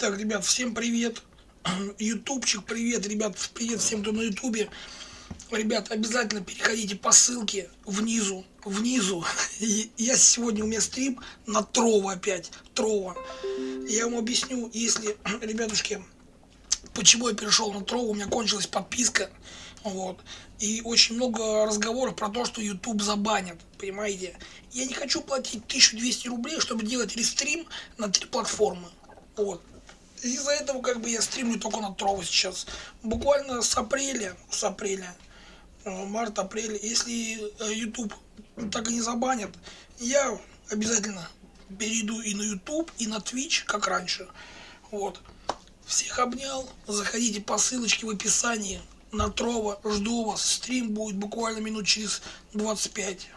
Так, ребят, всем привет. Ютубчик, привет, ребят, привет всем, кто на ютубе. Ребят, обязательно переходите по ссылке внизу, внизу. Я сегодня у меня стрим на Трова опять, Трова. Я вам объясню, если, ребятушки, почему я перешел на Трова, у меня кончилась подписка. Вот. И очень много разговоров про то, что YouTube забанят, понимаете. Я не хочу платить 1200 рублей, чтобы делать рестрим на три платформы. Вот. Из-за этого как бы я стримлю только на Трово сейчас. Буквально с апреля, с апреля, э, март, апрель, если э, YouTube так и не забанят, я обязательно перейду и на YouTube, и на Twitch, как раньше. Вот. Всех обнял. Заходите по ссылочке в описании на Трова. Жду вас. Стрим будет буквально минут через 25.